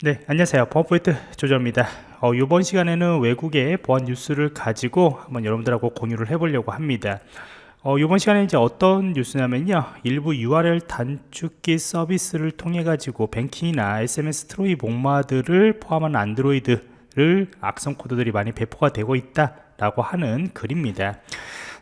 네 안녕하세요. 보안포인트 조조입니다. 어, 이번 시간에는 외국의 보안 뉴스를 가지고 한번 여러분들하고 공유를 해보려고 합니다. 어, 이번 시간에 이제 어떤 뉴스냐면요. 일부 URL 단축키 서비스를 통해 가지고 뱅킹이나 SMS 트로이 목마들을 포함한 안드로이드를 악성 코드들이 많이 배포가 되고 있다 라고 하는 글입니다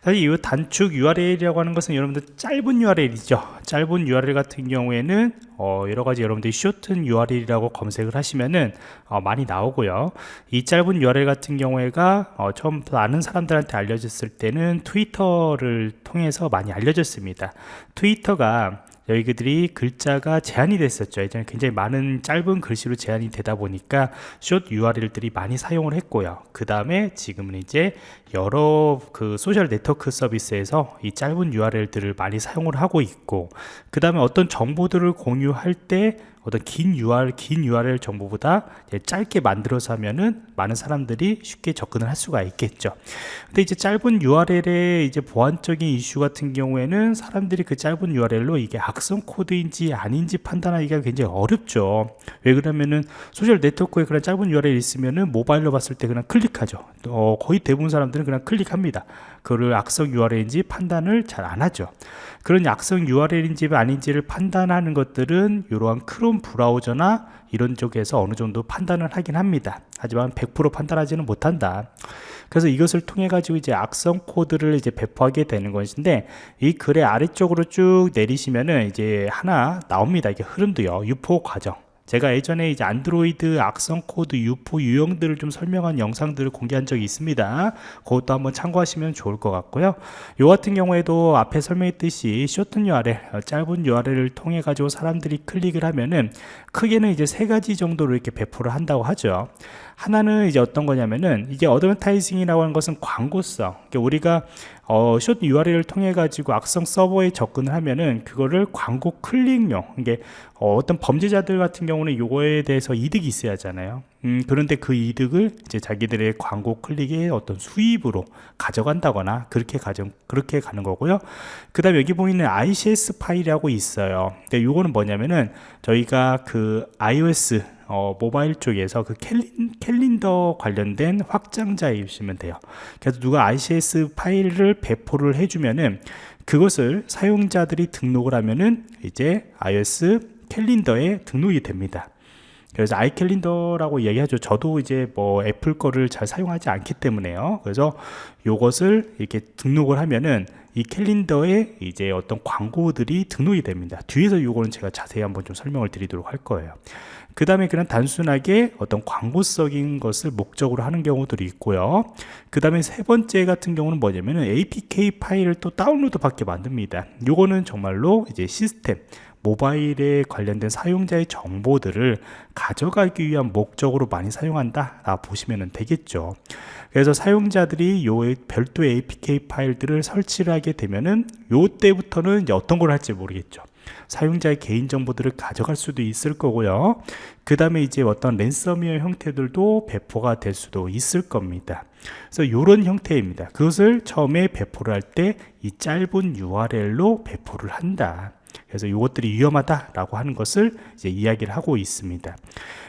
사실 이 단축 URL이라고 하는 것은 여러분들 짧은 URL이죠. 짧은 URL 같은 경우에는 어, 여러 가지 여러분들이 shorten URL이라고 검색을 하시면은 어, 많이 나오고요. 이 짧은 URL 같은 경우에가 어, 처음 아는 사람들한테 알려졌을 때는 트위터를 통해서 많이 알려졌습니다. 트위터가 여기들이 글자가 제한이 됐었죠. 예전에 굉장히 많은 짧은 글씨로 제한이 되다 보니까 숏 URL들이 많이 사용을 했고요. 그 다음에 지금은 이제 여러 그 소셜 네트워크 서비스에서 이 짧은 URL들을 많이 사용을 하고 있고 그 다음에 어떤 정보들을 공유할 때 어떤 긴 URL, 긴 URL 정보보다 짧게 만들어서 하면은 많은 사람들이 쉽게 접근을 할 수가 있겠죠. 근데 이제 짧은 URL의 이제 보안적인 이슈 같은 경우에는 사람들이 그 짧은 URL로 이게 악성 코드인지 아닌지 판단하기가 굉장히 어렵죠. 왜 그러면은 소셜 네트워크에 그런 짧은 URL 있으면은 모바일로 봤을 때 그냥 클릭하죠. 어, 거의 대부분 사람들 은 그냥 클릭합니다. 그를 악성 URL인지 판단을 잘 안 하죠. 그런 악성 URL인지 아닌지를 판단하는 것들은 이러한 크롬 브라우저나 이런 쪽에서 어느 정도 판단을 하긴 합니다. 하지만 100% 판단하지는 못한다. 그래서 이것을 통해 가지고 이제 악성 코드를 이제 배포하게 되는 것인데 이 글의 아래쪽으로 쭉 내리시면은 이제 하나 나옵니다. 이게 흐름도요. 유포 과정. 제가 예전에 이제 안드로이드 악성 코드 유포 유형들을 좀 설명한 영상들을 공개한 적이 있습니다. 그것도 한번 참고하시면 좋을 것 같고요. 요 같은 경우에도 앞에 설명했듯이 shorten URL 어, 짧은 URL을 통해 가지고 사람들이 클릭을 하면은 크게는 이제 세 가지 정도로 이렇게 배포를 한다고 하죠. 하나는 이제 어떤 거냐면은 이게 advertising이라고 하는 것은 광고성. 그러니까 우리가 어, 숏 URL을 통해 가지고 악성 서버에 접근을 하면은 그거를 광고 클릭용 이게 어, 떤 범죄자들 같은 경우 는 요거에 대해서 이득이 있어야 하잖아요. 음, 그런데 그 이득을 이제 자기들의 광고 클릭의 어떤 수입으로 가져간다거나 그렇게 가정 그렇게 가는 거고요. 그 다음에 여기 보이는 ICS 파일이라고 있어요. 근데 요거는 뭐냐면은 저희가 그 iOS 어, 모바일 쪽에서 그 캘린, 캘린 더 관련된 확장자이시면 돼요. 그래서 누가 ICS 파일을 배포를 해주면은 그것을 사용자들이 등록을 하면은 이제 iOS 캘린더에 등록이 됩니다. 그래서 아이캘린더라고 얘기하죠. 저도 이제 뭐 애플 거를 잘 사용하지 않기 때문에요. 그래서 요것을 이렇게 등록을 하면은 이 캘린더에 이제 어떤 광고들이 등록이 됩니다. 뒤에서 요거는 제가 자세히 한번 좀 설명을 드리도록 할 거예요. 그 다음에 그냥 단순하게 어떤 광고적인 것을 목적으로 하는 경우들이 있고요 그 다음에 세 번째 같은 경우는 뭐냐면은 APK 파일을 또 다운로드 받게 만듭니다 요거는 정말로 이제 시스템 모바일에 관련된 사용자의 정보들을 가져가기 위한 목적으로 많이 사용한다 라 보시면 되겠죠. 그래서 사용자들이 요 별도의 APK 파일들을 설치를 하게 되면은 요 때부터는 어떤 걸 할지 모르겠죠. 사용자의 개인정보들을 가져갈 수도 있을 거고요. 그 다음에 이제 어떤 랜섬웨어 형태들도 배포가 될 수도 있을 겁니다. 그래서 이런 형태입니다. 그것을 처음에 배포를 할 때 이 짧은 URL로 배포를 한다 그래서 이것들이 위험하다라고 하는 것을 이제 이야기를 하고 있습니다.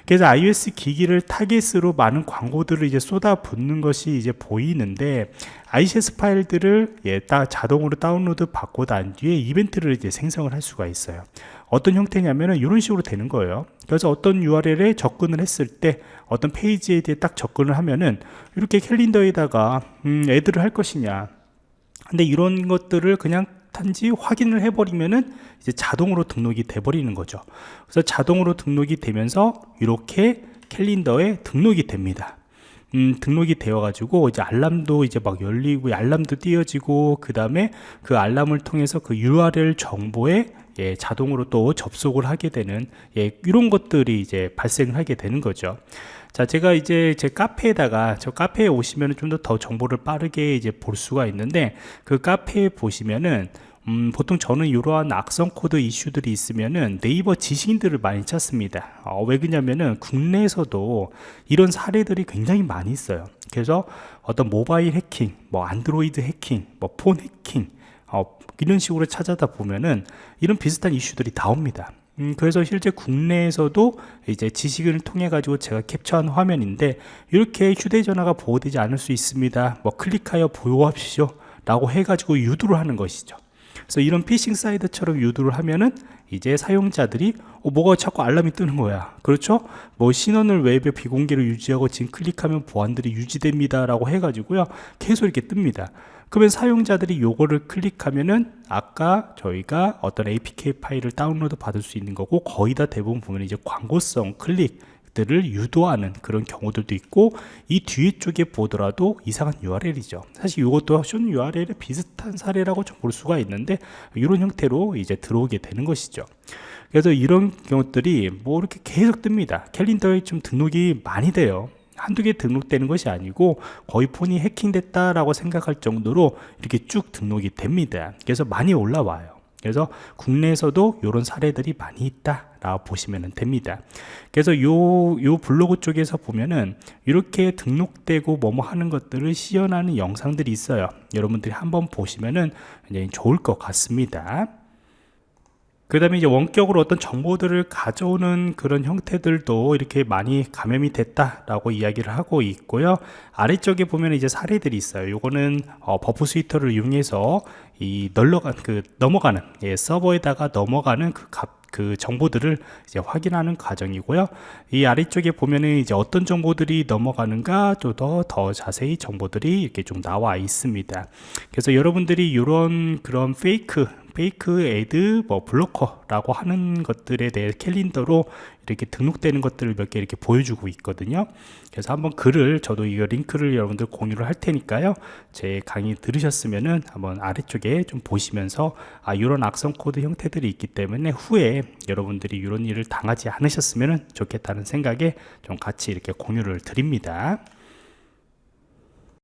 그래서 iOS 기기를 타겟으로 많은 광고들을 이제 쏟아붓는 것이 이제 보이는데 ICS 파일들을 예, 따, 자동으로 다운로드 받고 난 뒤에 이벤트를 이제 생성을 할 수가 있어요. 어떤 형태냐면은 이런 식으로 되는 거예요. 그래서 어떤 URL에 접근을 했을 때 어떤 페이지에 대해 딱 접근을 하면은 이렇게 캘린더에다가 음, 애들을 할 것이냐 근데 이런 것들을 그냥 단지 확인을 해버리면은 이제 자동으로 등록이 돼 버리는 거죠. 그래서 자동으로 등록이 되면서 이렇게 캘린더에 등록이 됩니다. 음, 등록이 되어 가지고 이제 알람도 이제 막 열리고 알람도 띄어지고 그 다음에 그 알람을 통해서 그 URL 정보에 예, 자동으로 또 접속을 하게 되는 예, 이런 것들이 이제 발생을 하게 되는 거죠. 자 제가 이제 제 카페에다가 저 카페에 오시면 좀 더 더 정보를 빠르게 이제 볼 수가 있는데 그 카페에 보시면은 음, 보통 저는 이러한 악성 코드 이슈들이 있으면은 네이버 지식인들을 많이 찾습니다. 어, 왜 그러냐면은 국내에서도 이런 사례들이 굉장히 많이 있어요. 그래서 어떤 모바일 해킹, 뭐 안드로이드 해킹, 뭐 폰 해킹, 어, 이런 식으로 찾아다 보면은 이런 비슷한 이슈들이 나옵니다. 음, 그래서 실제 국내에서도 이제 지식을 통해 가지고 제가 캡처한 화면인데 이렇게 휴대전화가 보호되지 않을 수 있습니다 뭐 클릭하여 보호하십시오 라고 해가지고 유도를 하는 것이죠 그래서 이런 피싱 사이트처럼 유도를 하면은 이제 사용자들이 어, 뭐가 자꾸 알람이 뜨는 거야. 그렇죠? 뭐 신원을 웹에 비공개로 유지하고 지금 클릭하면 보안들이 유지됩니다 라고 해가지고요. 계속 이렇게 뜹니다. 그러면 사용자들이 요거를 클릭하면은 아까 저희가 어떤 APK 파일을 다운로드 받을 수 있는 거고 거의 다 대부분 보면 이제 광고성 클릭 들을 유도하는 그런 경우들도 있고 이 뒤에 쪽에 보더라도 이상한 URL이죠. 사실 이것도 쇼 URL에 비슷한 사례라고 좀 볼 수가 있는데 이런 형태로 이제 들어오게 되는 것이죠. 그래서 이런 경우들이 뭐 이렇게 계속 뜹니다. 캘린더에 좀 등록이 많이 돼요. 한두 개 등록되는 것이 아니고 거의 폰이 해킹됐다라고 생각할 정도로 이렇게 쭉 등록이 됩니다. 그래서 많이 올라와요. 그래서 국내에서도 이런 사례들이 많이 있다 라고 보시면 됩니다. 그래서 요, 요 블로그 쪽에서 보면은 이렇게 등록되고 뭐뭐 하는 것들을 시연하는 영상들이 있어요. 여러분들이 한번 보시면은 굉장히 좋을 것 같습니다. 그 다음에 이제 원격으로 어떤 정보들을 가져오는 그런 형태들도 이렇게 많이 감염이 됐다라고 이야기를 하고 있고요. 아래쪽에 보면 이제 사례들이 있어요. 요거는 어, Burp Suite를 이용해서 이 널러간 그 넘어가는 예, 서버에다가 넘어가는 그 값, 그 정보들을 이제 확인하는 과정이고요. 이 아래쪽에 보면은 이제 어떤 정보들이 넘어가는가 좀더더 자세히 정보들이 이렇게 좀 나와 있습니다. 그래서 여러분들이 이런 그런 fake fake ad 뭐 blocker라고 하는 것들에 대해 캘린더로 이렇게 등록되는 것들을 몇 개 이렇게 보여주고 있거든요. 그래서 한번 글을 저도 이 링크를 여러분들 공유를 할 테니까요. 제 강의 들으셨으면은 한번 아래쪽에 좀 보시면서 아 이런 악성 코드 형태들이 있기 때문에 후에 여러분들이 이런 일을 당하지 않으셨으면 좋겠다는 생각에 좀 같이 이렇게 공유를 드립니다